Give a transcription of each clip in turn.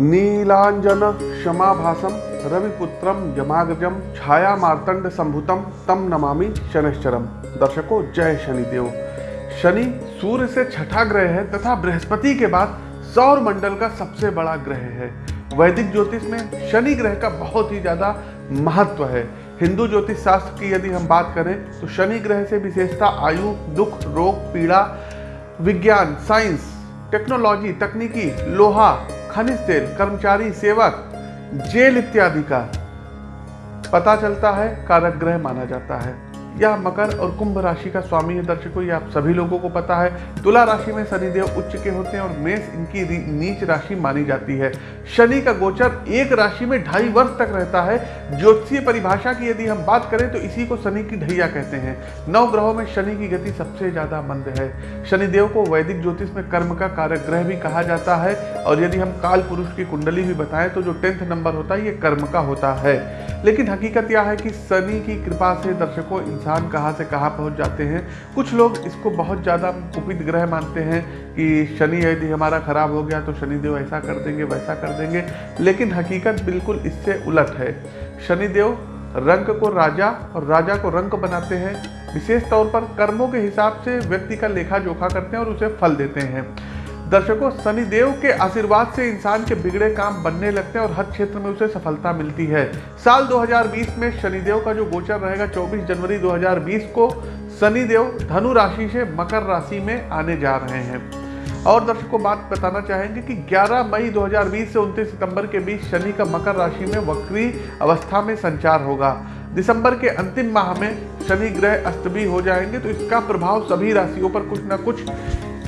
नीलांजन क्षमाभासम रविपुत्रम यमाग्रजम छाया मार्तंड संभुतम तम नमामि शनिश्चरम दर्शकों, जय शनिदेव। शनि सूर्य से छठा ग्रह है, तथा बृहस्पति के बाद सौर मंडल का सबसे बड़ा ग्रह है। वैदिक ज्योतिष में शनि ग्रह का बहुत ही ज़्यादा महत्व है। हिंदू ज्योतिष शास्त्र की यदि हम बात करें तो शनि ग्रह से विशेषता आयु, दुख, रोग, पीड़ा, विज्ञान, साइंस, टेक्नोलॉजी, तकनीकी, लोहा खनिज तेल, कर्मचारी, सेवक, जेल इत्यादि का पता चलता है, कारक ग्रह माना जाता है। यह मकर और कुंभ राशि का स्वामी है दर्शकों आप सभी लोगों को पता है, तुला राशि में शनिदेव उच्च के होते हैं और मेष इनकी नीच राशि मानी जाती है। शनि का गोचर एक राशि में ढाई वर्ष तक रहता है। ज्योतिषीय परिभाषा की यदि हम बात करें तो इसी को शनि की ढैया कहते हैं। नौ ग्रहों में शनि की गति सबसे ज़्यादा मंद है। शनिदेव को वैदिक ज्योतिष में कर्म का कारक ग्रह भी कहा जाता है और यदि हम काल पुरुष की कुंडली भी बताएँ तो जो टेंथ नंबर होता है, ये कर्म का होता है। लेकिन हकीकत यह है कि शनि की कृपा से दर्शकों इंसान कहाँ से कहाँ पहुँच जाते हैं। कुछ लोग इसको बहुत ज़्यादा कुपित ग्रह मानते हैं कि शनि यदि हमारा खराब हो गया तो शनिदेव ऐसा कर देंगे, वैसा कर देंगे, लेकिन हकीकत बिल्कुल इससे उलट है। शनिदेव रंग को राजा और राजा को रंग बनाते हैं। विशेष तौर पर कर्मों के हिसाब से व्यक्ति का लेखा जोखा करते हैं और उसे फल देते हैं। दर्शकों, शनिदेव के आशीर्वाद से इंसान के बिगड़े काम बनने लगते हैं और हर क्षेत्र में उसे सफलता मिलती है। साल 2020 में शनिदेव का जो गोचर रहेगा 24 जनवरी 2020 को शनिदेव धनु राशि से मकर राशि में आने जा रहे हैं। और दर्शकों, बात बताना चाहेंगे कि 11 मई 2020 से 29 सितंबर के बीच शनि का मकर राशि में वक्री अवस्था में संचार होगा। दिसंबर के अंतिम माह में शनि ग्रह अस्त भी हो जाएँगे तो इसका प्रभाव सभी राशियों पर कुछ ना कुछ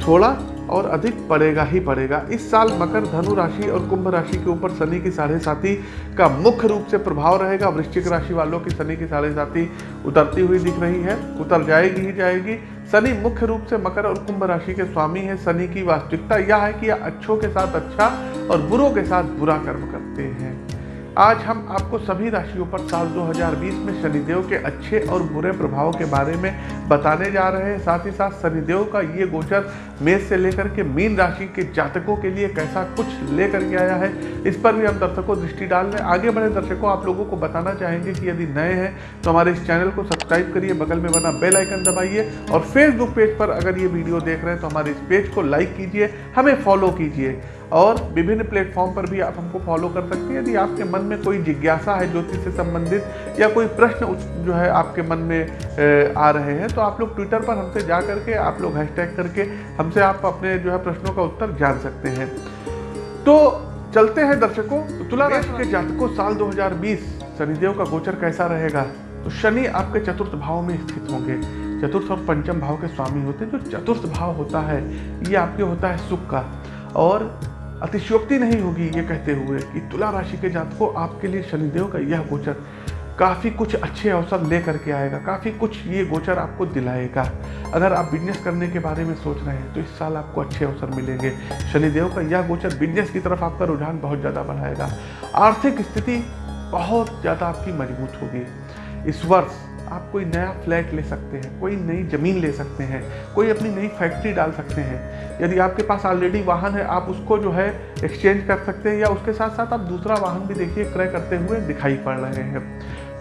थोड़ा और अधिक पड़ेगा ही पड़ेगा इस साल मकर, धनु राशि और कुंभ राशि के ऊपर शनि की साढ़े साथी का मुख्य रूप से प्रभाव रहेगा। वृश्चिक राशि वालों की शनि की साढ़े साथी उतरती हुई दिख रही है। उतर जाएगी ही जाएगी। शनि मुख्य रूप से मकर और कुंभ राशि के स्वामी है। शनि की वास्तविकता यह है कि अच्छों के साथ अच्छा और बुरों के साथ बुरा कर्म करते हैं। आज हम आपको सभी राशियों पर साल 2020 में शनिदेव के अच्छे और बुरे प्रभाव के बारे में बताने जा रहे हैं। साथ ही साथ शनिदेव का ये गोचर मेष से लेकर के मीन राशि के जातकों के लिए कैसा कुछ लेकर के आया है, इस पर भी हम दर्शकों दृष्टि डाल रहे हैं आगे बढ़े दर्शकों, आप लोगों को बताना चाहेंगे कि यदि नए हैं तो हमारे इस चैनल को सब्सक्राइब करिए, बगल में बना बेल आइकन दबाइए और फेसबुक पेज पर अगर ये वीडियो देख रहे हैं तो हमारे इस पेज को लाइक कीजिए, हमें फॉलो कीजिए। और विभिन्न प्लेटफॉर्म पर भी आप हमको फॉलो कर सकते हैं। यदि आपके मन में कोई जिज्ञासा है ज्योतिष से संबंधित या कोई प्रश्न जो है आपके मन में आ रहे हैं तो आप लोग ट्विटर पर हमसे जा करके, आप लोग हैशटैग करके हमसे आप अपने जो है प्रश्नों का उत्तर जान सकते हैं। तो चलते हैं दर्शकों तो तुला राशि के जातकों, साल 2020 शनिदेव का गोचर कैसा रहेगा? तो शनि आपके चतुर्थ भाव में स्थित होंगे। चतुर्थ और पंचम भाव के स्वामी होते हैं। जो चतुर्थ भाव होता है, ये आपके होता है सुख का और अतिशयोक्ति नहीं होगी ये कहते हुए कि तुला राशि के जातकों, आपके लिए शनिदेव का यह गोचर काफ़ी कुछ अच्छे अवसर ले करके आएगा, काफ़ी कुछ ये गोचर आपको दिलाएगा। अगर आप बिज़नेस करने के बारे में सोच रहे हैं तो इस साल आपको अच्छे अवसर मिलेंगे। शनिदेव का यह गोचर बिज़नेस की तरफ़ आपका रुझान बहुत ज़्यादा बढ़ाएगा। आर्थिक स्थिति बहुत ज़्यादा आपकी मज़बूत होगी। इस वर्ष आप कोई नया फ्लैट ले सकते हैं, कोई नई ज़मीन ले सकते हैं, कोई अपनी नई फैक्ट्री डाल सकते हैं। यदि आपके पास ऑलरेडी वाहन है, आप उसको जो है एक्सचेंज कर सकते हैं या उसके साथ साथ आप दूसरा वाहन भी देखिए, क्रय करते हुए दिखाई पड़ रहे हैं।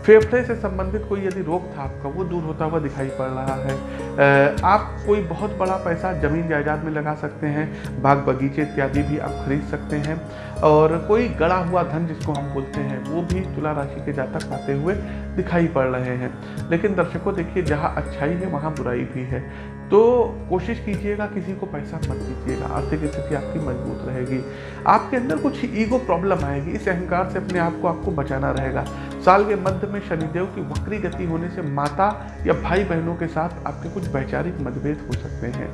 फेफड़े से संबंधित कोई यदि रोग था आपका, वो दूर होता हुआ दिखाई पड़ रहा है। आप कोई बहुत बड़ा पैसा ज़मीन जायदाद में लगा सकते हैं, बाग बगीचे इत्यादि भी आप खरीद सकते हैं और कोई गड़ा हुआ धन जिसको हम बोलते हैं, वो भी तुला राशि के जातक आते हुए दिखाई पड़ रहे हैं। लेकिन दर्शकों देखिए, जहाँ अच्छाई है, वहाँ बुराई भी है। तो कोशिश कीजिएगा, किसी को पैसा मत दीजिएगा, आर्थिक स्थिति आपकी मज़बूत रहेगी। आपके अंदर कुछ ईगो प्रॉब्लम आएगी, इस अहंकार से अपने आप को आपको बचाना रहेगा। साल के मध्य में शनिदेव की वक्री गति होने से माता या भाई बहनों के साथ आपके कुछ वैचारिक मतभेद हो सकते हैं।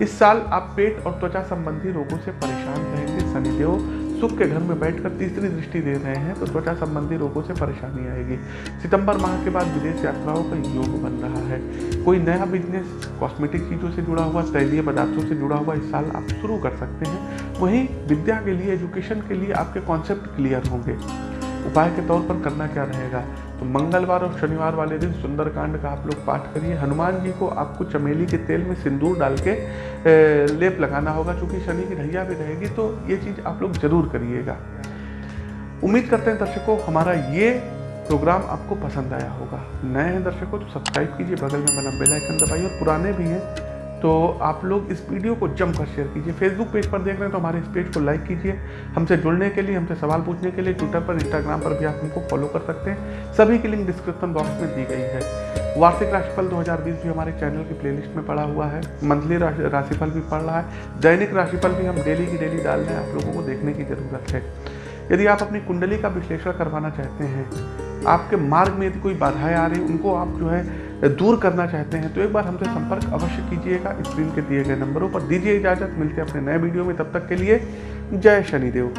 इस साल आप पेट और त्वचा संबंधी रोगों से परेशान रहेंगे। शनिदेव सुख के घर में बैठकर तीसरी दृष्टि दे रहे हैं तो त्वचा संबंधी रोगों से परेशानी आएगी। सितंबर माह के बाद विदेश यात्राओं का योग बन रहा है। कोई नया बिज़नेस कॉस्मेटिक चीज़ों से जुड़ा हुआ, तैलीय पदार्थों से जुड़ा हुआ इस साल आप शुरू कर सकते हैं। वहीं विद्या के लिए एजुकेशन के लिए आपके कॉन्सेप्ट क्लियर होंगे। उपाय के तौर पर करना क्या रहेगा? तो मंगलवार और शनिवार वाले दिन सुंदरकांड का आप लोग पाठ करिए। हनुमान जी को आपको चमेली के तेल में सिंदूर डाल के लेप लगाना होगा। क्योंकि शनि की ढैया भी रहेगी तो ये चीज़ आप लोग ज़रूर करिएगा। उम्मीद करते हैं दर्शकों, हमारा ये प्रोग्राम आपको पसंद आया होगा। नए हैं दर्शकों तो सब्सक्राइब कीजिए, बगल में बना बेल आइकन दबाइए, और पुराने भी हैं तो आप लोग इस वीडियो को जमकर शेयर कीजिए। फेसबुक पेज पर देख रहे हैं तो हमारे इस पेज को लाइक कीजिए। हमसे जुड़ने के लिए, हमसे सवाल पूछने के लिए ट्विटर पर इंस्टाग्राम पर भी आप हमको फॉलो कर सकते हैं। सभी की लिंक डिस्क्रिप्शन बॉक्स में दी गई है। वार्षिक राशिफल 2020 भी हमारे चैनल की प्लेलिस्ट में पड़ा हुआ है। मंथली राशिफल भी पड़ रहा है। दैनिक राशिफल भी हम डेली की डेली डाल रहे हैं। आप लोगों को देखने की ज़रूरत है। यदि आप अपनी कुंडली का विश्लेषण करवाना चाहते हैं, आपके मार्ग में यदि कोई बाधाएँ आ रही उनको आप जो है दूर करना चाहते हैं तो एक बार हमसे संपर्क अवश्य कीजिएगा स्क्रीन के दिए गए नंबरों पर। दीजिए इजाज़त, मिलते हैं अपने नए वीडियो में, तब तक के लिए जय शनिदेव।